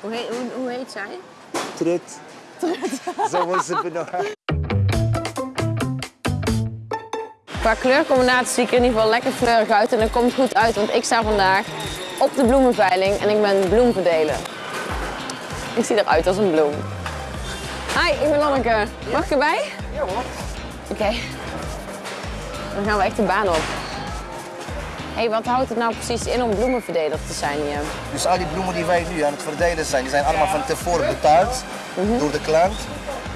Hoe heet, hoe, hoe heet zij? Trut. Zo wordt ze benoemd. Qua kleurcombinatie zie ik er in ieder geval lekker fleurig uit en dat komt goed uit, want ik sta vandaag op de bloemenveiling en ik ben bloemverdeler. Ik zie eruit als een bloem. Hi, ik ben Lanneke. Mag ik erbij? Ja hoor. Oké. Dan gaan we echt de baan op. hey, wat houdt het nou precies in om bloemenverdeler te zijn hier? Dus al die bloemen die wij nu aan het verdelen zijn, die zijn allemaal van tevoren betaald door de klant.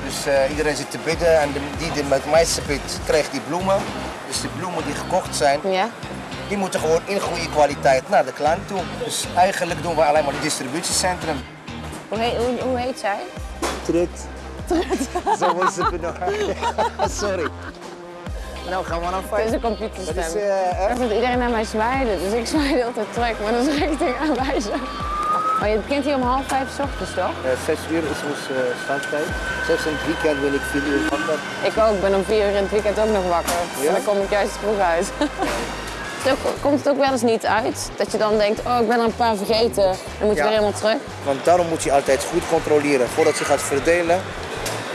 Dus eh, iedereen zit te bidden en de, die die met meeste bidt, krijgt die bloemen. Dus de bloemen die gekocht zijn, Ja? die moeten gewoon in goede kwaliteit naar de klant toe. Dus eigenlijk doen we alleen maar het distributiecentrum. Hoe heet, hoe, hoe heet zij? Trut. Zo wordt ze benoemd. Sorry. Nou gaan we naar Het vijf. is een Dat computerstem. is eh, Ik erg. dat iedereen naar mij zwaaide, dus ik zwaaide altijd terug, maar dat is richting aanwijzen. Maar je begint hier om half vijf 's ochtends, toch? Eh, zes uur is onze uh, starttijd. Zelfs in het weekend ben ik vier uur wakker. Ik ook, ben om vier uur in het weekend ook nog wakker. Ja? En dan kom ik juist vroeg uit. Zo komt het ook wel eens niet uit dat je dan denkt, oh ik ben er een paar vergeten, dan moet je Ja. weer helemaal terug. Want daarom moet je altijd goed controleren. Voordat je gaat verdelen,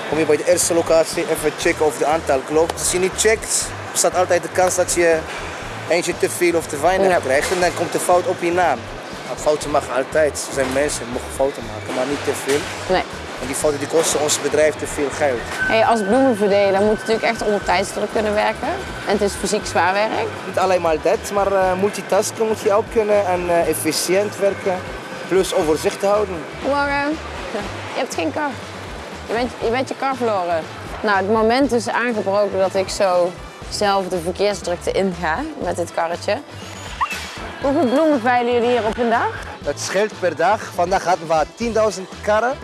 kom je bij de eerste locatie even checken of het aantal klopt. Als je niet checkt, bestaat altijd de kans dat je eentje te veel of te weinig Ja. krijgt. En dan komt de fout op je naam. Fouten mag altijd. Er zijn mensen die mogen fouten maken, maar niet te veel. Nee. En die fouten die kosten ons bedrijf te veel geld. Hey, als bloemenverdeler moet je natuurlijk echt onder tijdsdruk kunnen werken. En het is fysiek zwaar werk. Niet alleen maar dat, maar eh, multitasken moet je ook kunnen en eh, efficiënt werken. Plus overzicht houden. Goedemorgen. Je hebt geen kar. Je bent, je bent je kar verloren. Nou, het moment is aangebroken dat ik zo zelf de verkeersdrukte inga met dit karretje. Hoeveel bloemen veilen jullie hier op een dag? Het scheelt per dag. Vandaag hadden we 10.000 karren.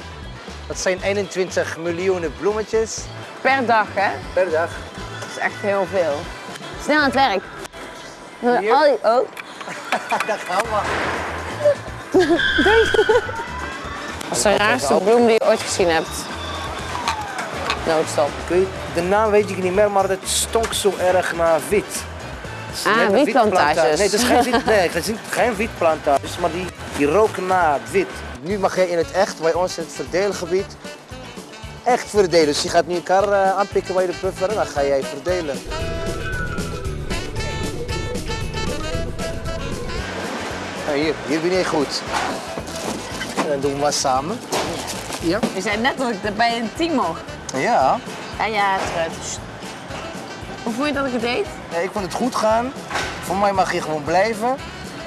Dat zijn 21 miljoen bloemetjes Per dag, hè? per dag. Dat is echt heel veel. Snel aan het werk. Hier. Al die- oh, Daar gaan we. dat is de raarste bloem die je ooit gezien hebt. Noodstop. Ik weet- De naam weet ik niet meer, maar het stonk zo erg naar wit. Ah, net een wietplantages. wietplanta- Nee, het is geen, wiet, nee, het is geen wietplantages, maar die, die roken naar wit. Nu mag je in het echt, bij ons in het verdeelgebied, echt verdelen. Dus je gaat nu een kar eh, aanpikken bij de buffer en dan ga jij verdelen. Nou, hier, hier ben je goed. En dan doen we maar samen. Ja? Je zei net dat ik bij een team mocht. Ja. Ja, ja, terug. Hoe vond je dat ik het deed? Ja, ik vond het goed gaan. Voor mij mag je gewoon blijven.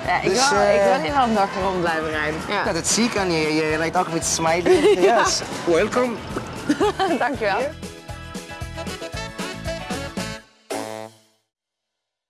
Ja, ik, Dus, wil, eh, ik wil hier wel een dag rond blijven rijden. Ja. Ja, dat zie ik aan je. Je rijdt ook met smiley. Yes. Welkom. Dankjewel.